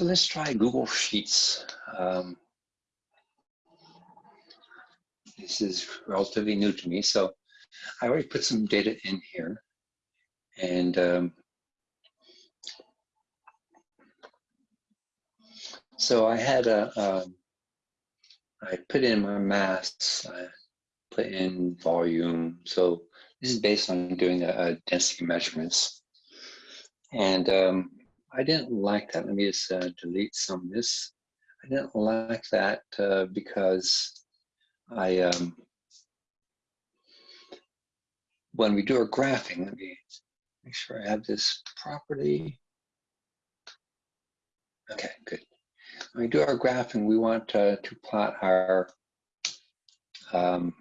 So let's try Google Sheets. Um, this is relatively new to me, so I already put some data in here. And um, so I had a, um, put in my mass, I put in volume. So this is based on doing a, a density measurements. And um, I didn't like that. Let me just uh, delete some of this. I didn't like that uh, because I, um, when we do our graphing, let me make sure I have this property. Okay, good. When we do our graphing, we want uh, to plot our um,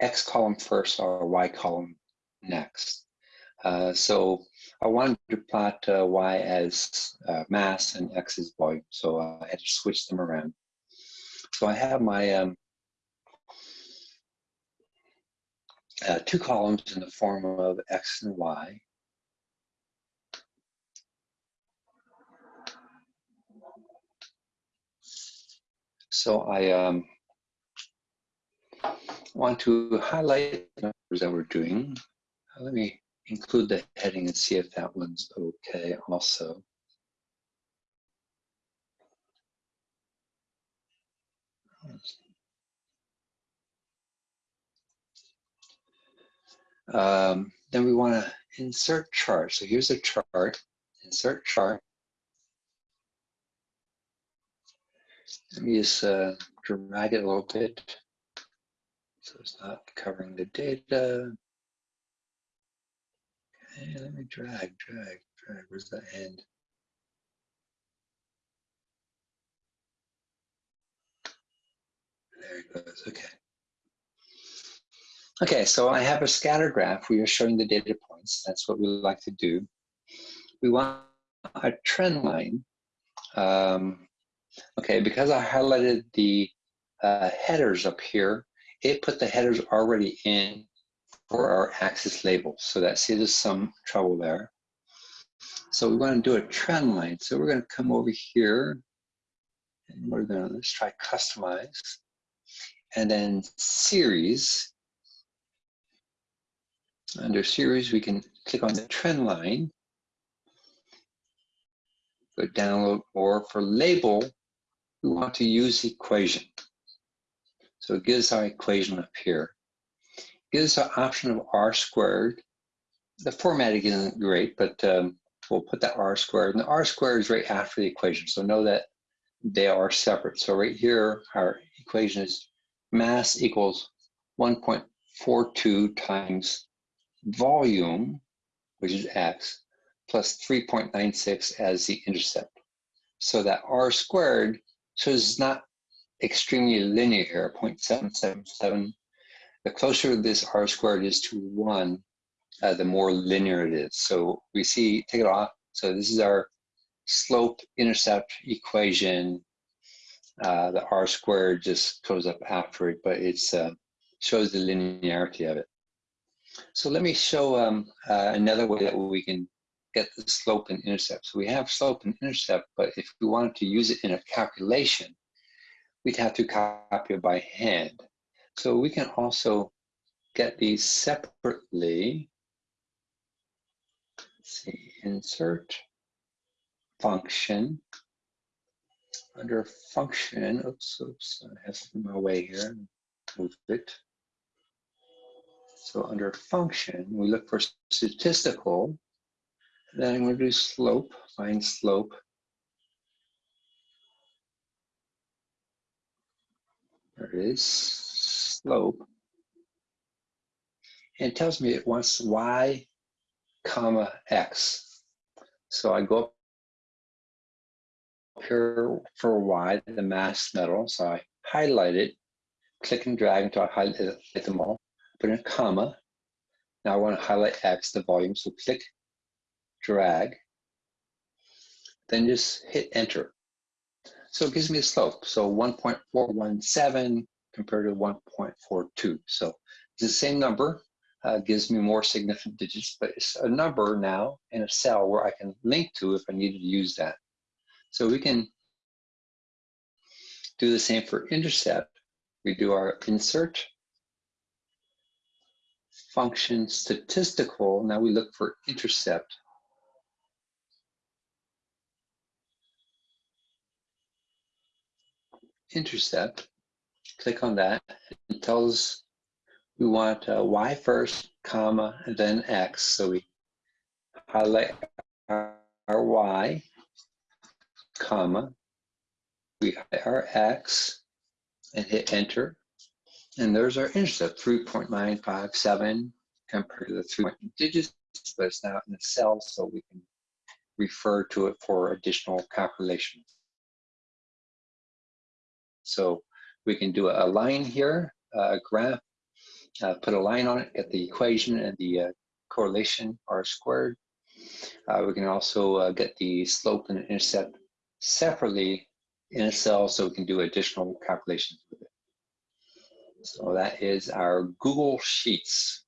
X column first or Y column next. Uh, so I wanted to plot uh, Y as uh, mass and X as volume, so I had to switch them around. So I have my um, uh, two columns in the form of X and Y. So I um, want to highlight the numbers that we're doing. Let me include the heading and see if that one's okay also. Um, then we want to insert chart. So here's a chart, insert chart. Let me just uh, drag it a little bit so it's not covering the data. Okay, let me drag, drag, drag. Where's the end? There it goes. Okay. Okay, so I have a scatter graph. We are showing the data points. That's what we like to do. We want a trend line. Um, okay, because I highlighted the uh, headers up here, it put the headers already in for our axis labels. So that saves us some trouble there. So we want to do a trend line. So we're going to come over here and we're going to let's try customize and then series. Under series, we can click on the trend line, go download, or for label, we want to use equation. So it gives our equation up here gives us the option of r squared. The formatting isn't great, but um, we'll put that r squared. And the r squared is right after the equation, so know that they are separate. So right here, our equation is mass equals 1.42 times volume, which is x, plus 3.96 as the intercept. So that r squared, so it's not extremely linear here, 0.777 the closer this r squared is to one, uh, the more linear it is. So we see, take it off. So this is our slope intercept equation. Uh, the r squared just goes up after it, but it uh, shows the linearity of it. So let me show um, uh, another way that we can get the slope and intercept. So we have slope and intercept, but if we wanted to use it in a calculation, we'd have to copy it by hand. So we can also get these separately. Let's see, insert function. Under function, oops, oops, I have in my way here, move it. So under function, we look for statistical, then I'm going to do slope, find slope. There it is slope. And tells me it wants y comma x. So I go up here for y, the mass metal. So I highlight it, click and drag until I highlight them all, put in a comma. Now I want to highlight x, the volume. So click, drag, then just hit enter. So it gives me a slope. So 1.417 compared to 1.42. So the same number, uh, gives me more significant digits, but it's a number now in a cell where I can link to if I needed to use that. So we can do the same for intercept. We do our insert function statistical. Now we look for intercept. Intercept, click on that. It tells we want uh, y first, comma, and then x. So we highlight our, our y, comma, we highlight our x, and hit enter. And there's our intercept, 3.957 compared to the three digits, but it's now in the cell, so we can refer to it for additional calculations. So we can do a line here, a graph, uh, put a line on it, get the equation and the uh, correlation r squared. Uh, we can also uh, get the slope and intercept separately in a cell so we can do additional calculations with it. So that is our Google Sheets.